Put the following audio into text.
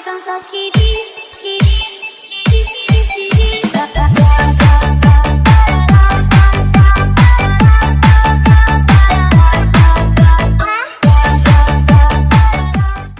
vai cansar